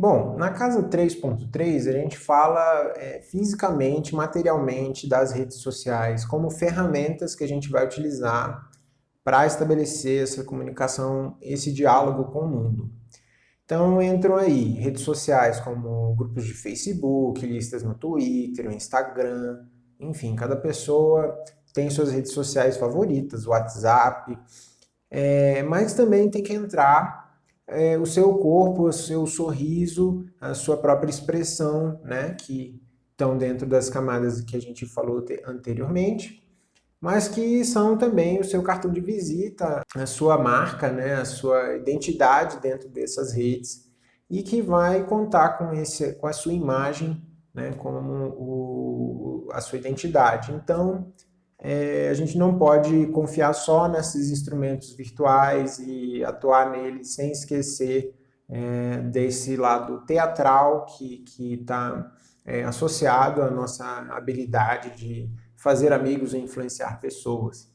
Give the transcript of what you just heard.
Bom, na casa 3.3 a gente fala é, fisicamente, materialmente das redes sociais como ferramentas que a gente vai utilizar para estabelecer essa comunicação, esse diálogo com o mundo. Então entram aí redes sociais como grupos de Facebook, listas no Twitter, Instagram, enfim, cada pessoa tem suas redes sociais favoritas, WhatsApp, é, mas também tem que entrar é, o seu corpo, o seu sorriso, a sua própria expressão, né, que estão dentro das camadas que a gente falou anteriormente, mas que são também o seu cartão de visita, a sua marca, né, a sua identidade dentro dessas redes, e que vai contar com, esse, com a sua imagem né, como o, a sua identidade. Então, é, a gente não pode confiar só nesses instrumentos virtuais e atuar neles sem esquecer é, desse lado teatral que está é, associado à nossa habilidade de fazer amigos e influenciar pessoas.